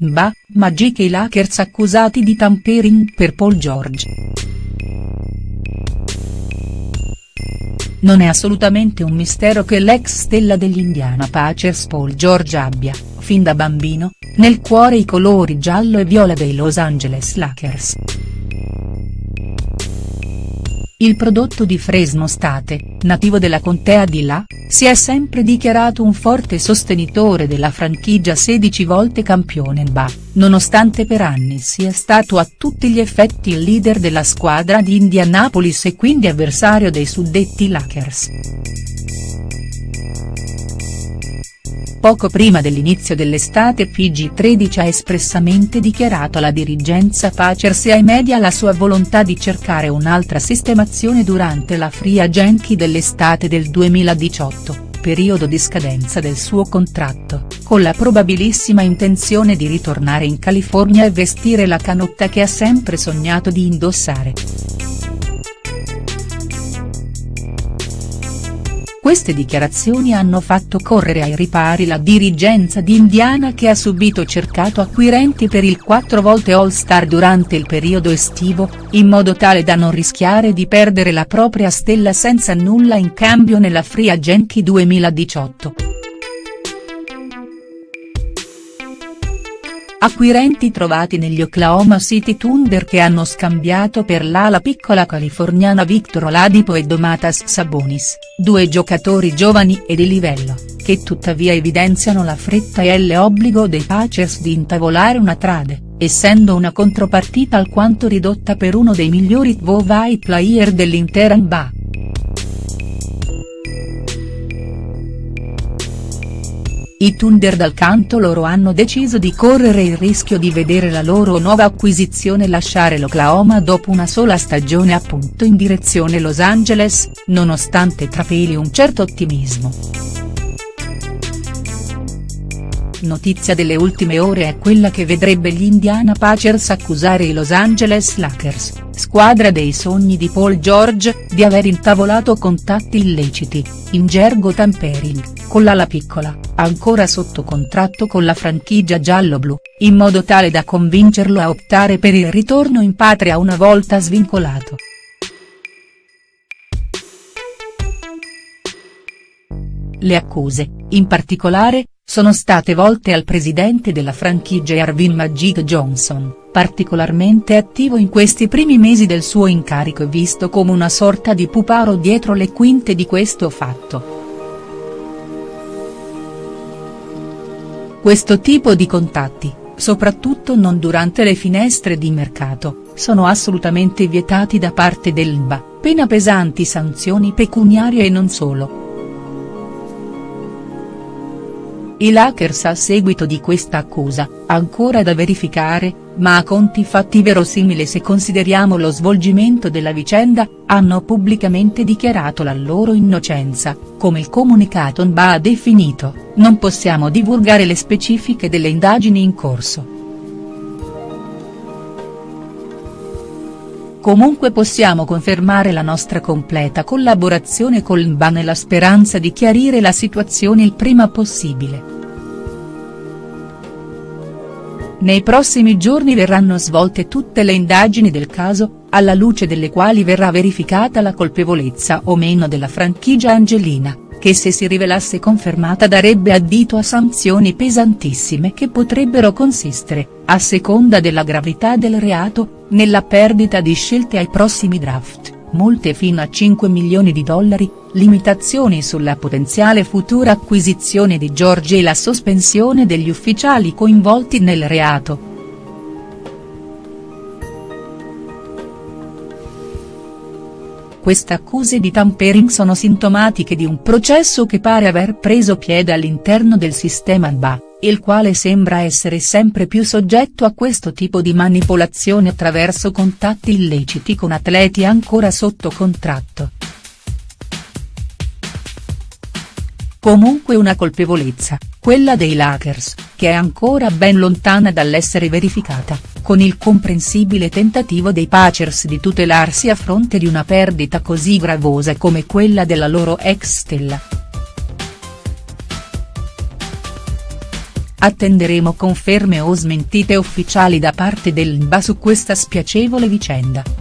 Mba, Magic e i Lakers accusati di tampering per Paul George. Non è assolutamente un mistero che l'ex stella degli Indiana Pacers Paul George abbia, fin da bambino, nel cuore i colori giallo e viola dei Los Angeles Lakers. Il prodotto di Fresno State, nativo della contea di La, si è sempre dichiarato un forte sostenitore della franchigia 16 volte campione NBA, nonostante per anni sia stato a tutti gli effetti il leader della squadra di Indianapolis e quindi avversario dei suddetti Lakers. Poco prima dell'inizio dell'estate PG13 ha espressamente dichiarato alla dirigenza Pacers e ai media la sua volontà di cercare un'altra sistemazione durante la free agency dell'estate del 2018 periodo di scadenza del suo contratto, con la probabilissima intenzione di ritornare in California e vestire la canotta che ha sempre sognato di indossare. Queste dichiarazioni hanno fatto correre ai ripari la dirigenza di Indiana che ha subito cercato acquirenti per il quattro volte All-Star durante il periodo estivo, in modo tale da non rischiare di perdere la propria stella senza nulla in cambio nella Free Agency 2018. Acquirenti trovati negli Oklahoma City Thunder che hanno scambiato per l'ala piccola californiana Victor Oladipo e Domatas Sabonis, due giocatori giovani e di livello, che tuttavia evidenziano la fretta e l'obbligo dei Pacers di intavolare una trade, essendo una contropartita alquanto ridotta per uno dei migliori two-way player dell'intera NBA. I Thunder dal canto loro hanno deciso di correre il rischio di vedere la loro nuova acquisizione lasciare l'Oklahoma dopo una sola stagione appunto in direzione Los Angeles, nonostante trapeli un certo ottimismo. Notizia delle ultime ore è quella che vedrebbe gli Indiana Pacers accusare i Los Angeles Lakers, squadra dei sogni di Paul George, di aver intavolato contatti illeciti, in gergo tampering con l'ala piccola, ancora sotto contratto con la franchigia giallo-blu, in modo tale da convincerlo a optare per il ritorno in patria una volta svincolato. Le accuse, in particolare, sono state volte al presidente della franchigia Arvin Magic Johnson, particolarmente attivo in questi primi mesi del suo incarico e visto come una sorta di puparo dietro le quinte di questo fatto. Questo tipo di contatti, soprattutto non durante le finestre di mercato, sono assolutamente vietati da parte dell'NBA, pena pesanti sanzioni pecuniarie e non solo. I Lakers a seguito di questa accusa, ancora da verificare, ma a conti fatti verosimile se consideriamo lo svolgimento della vicenda, hanno pubblicamente dichiarato la loro innocenza, come il comunicato NBA ha definito, non possiamo divulgare le specifiche delle indagini in corso. Comunque possiamo confermare la nostra completa collaborazione col NBA nella speranza di chiarire la situazione il prima possibile. Nei prossimi giorni verranno svolte tutte le indagini del caso, alla luce delle quali verrà verificata la colpevolezza o meno della franchigia angelina, che se si rivelasse confermata darebbe addito a sanzioni pesantissime che potrebbero consistere, a seconda della gravità del reato, nella perdita di scelte ai prossimi draft multe fino a 5 milioni di dollari, limitazioni sulla potenziale futura acquisizione di George e la sospensione degli ufficiali coinvolti nel reato. Queste accuse di tampering sono sintomatiche di un processo che pare aver preso piede all'interno del sistema NBA il quale sembra essere sempre più soggetto a questo tipo di manipolazione attraverso contatti illeciti con atleti ancora sotto contratto. Comunque una colpevolezza, quella dei Lakers, che è ancora ben lontana dall'essere verificata, con il comprensibile tentativo dei Pacers di tutelarsi a fronte di una perdita così gravosa come quella della loro ex stella. attenderemo conferme o smentite ufficiali da parte dell'NBA su questa spiacevole vicenda.